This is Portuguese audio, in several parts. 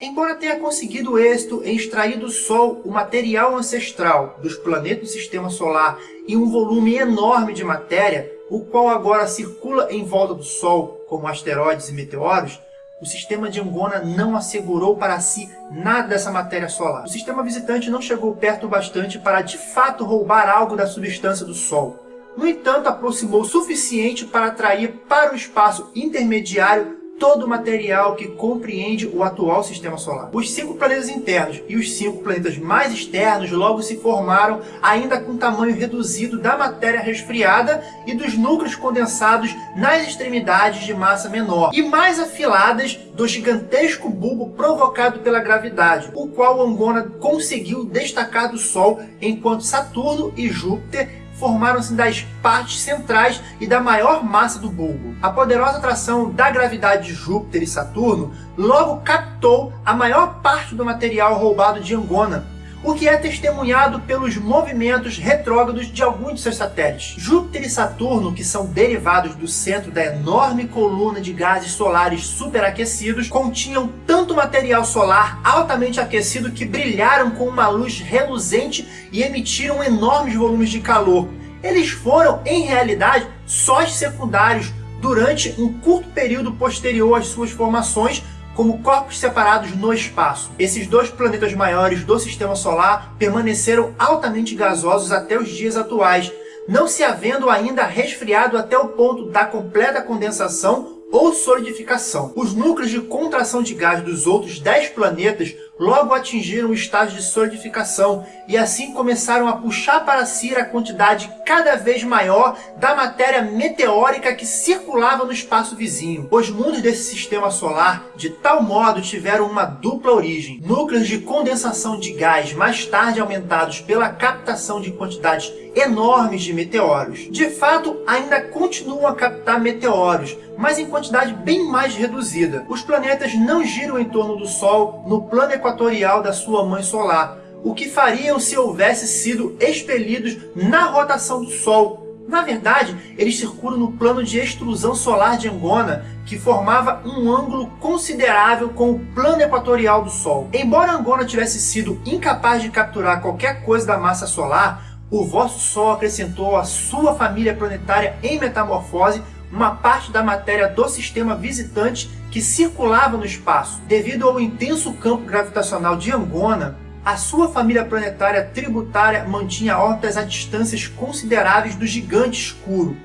Embora tenha conseguido êxito em extrair do Sol o material ancestral dos planetas do Sistema Solar em um volume enorme de matéria, o qual agora circula em volta do Sol como asteroides e meteoros, o sistema de Angona não assegurou para si nada dessa matéria solar. O sistema visitante não chegou perto o bastante para de fato roubar algo da substância do Sol. No entanto, aproximou o suficiente para atrair para o espaço intermediário todo o material que compreende o atual Sistema Solar. Os cinco planetas internos e os cinco planetas mais externos logo se formaram ainda com tamanho reduzido da matéria resfriada e dos núcleos condensados nas extremidades de massa menor e mais afiladas do gigantesco bulbo provocado pela gravidade, o qual Angona conseguiu destacar do Sol enquanto Saturno e Júpiter formaram-se das partes centrais e da maior massa do bulbo. A poderosa atração da gravidade de Júpiter e Saturno logo captou a maior parte do material roubado de Angona, o que é testemunhado pelos movimentos retrógrados de alguns de seus satélites. Júpiter e Saturno, que são derivados do centro da enorme coluna de gases solares superaquecidos, continham tanto material solar altamente aquecido que brilharam com uma luz reluzente e emitiram enormes volumes de calor. Eles foram, em realidade, sóis secundários durante um curto período posterior às suas formações, como corpos separados no espaço. Esses dois planetas maiores do Sistema Solar permaneceram altamente gasosos até os dias atuais, não se havendo ainda resfriado até o ponto da completa condensação ou solidificação. Os núcleos de contração de gás dos outros 10 planetas logo atingiram o estágio de solidificação e assim começaram a puxar para si a quantidade cada vez maior da matéria meteórica que circulava no espaço vizinho. Os mundos desse sistema solar, de tal modo, tiveram uma dupla origem. Núcleos de condensação de gás mais tarde aumentados pela captação de quantidades enormes de meteoros. De fato, ainda continuam a captar meteoros, mas em quantidade bem mais reduzida. Os planetas não giram em torno do Sol no plano equatorial da sua mãe solar, o que fariam se houvesse sido expelidos na rotação do Sol. Na verdade, eles circulam no plano de extrusão solar de Angona, que formava um ângulo considerável com o plano equatorial do Sol. Embora Angona tivesse sido incapaz de capturar qualquer coisa da massa solar, o vosso Sol acrescentou à sua família planetária em metamorfose uma parte da matéria do sistema visitante que circulava no espaço. Devido ao intenso campo gravitacional de Angona, a sua família planetária tributária mantinha órbitas a distâncias consideráveis do gigante escuro.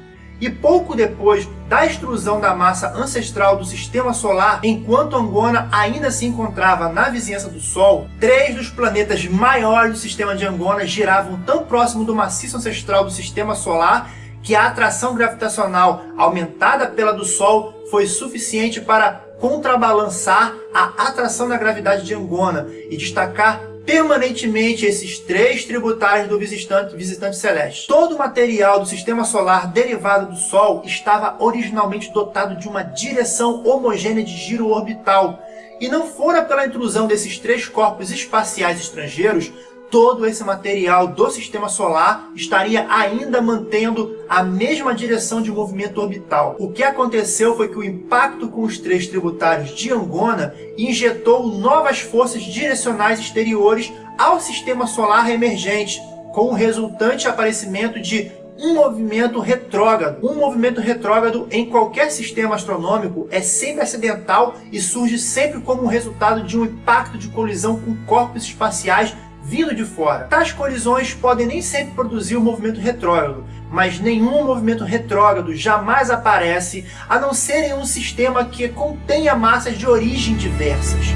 E pouco depois da extrusão da massa ancestral do Sistema Solar, enquanto Angona ainda se encontrava na vizinhança do Sol, três dos planetas maiores do sistema de Angona giravam tão próximo do maciço ancestral do Sistema Solar que a atração gravitacional aumentada pela do Sol foi suficiente para contrabalançar a atração da gravidade de Angona e destacar permanentemente esses três tributários do visitante, visitante celeste. Todo o material do sistema solar derivado do Sol estava originalmente dotado de uma direção homogênea de giro orbital, e não fora pela intrusão desses três corpos espaciais estrangeiros, todo esse material do Sistema Solar estaria ainda mantendo a mesma direção de movimento orbital. O que aconteceu foi que o impacto com os três tributários de Angona injetou novas forças direcionais exteriores ao Sistema Solar emergente, com o resultante aparecimento de um movimento retrógrado. Um movimento retrógrado em qualquer sistema astronômico é sempre acidental e surge sempre como resultado de um impacto de colisão com corpos espaciais vindo de fora. Tais colisões podem nem sempre produzir o um movimento retrógrado, mas nenhum movimento retrógrado jamais aparece a não ser em um sistema que contenha massas de origem diversas.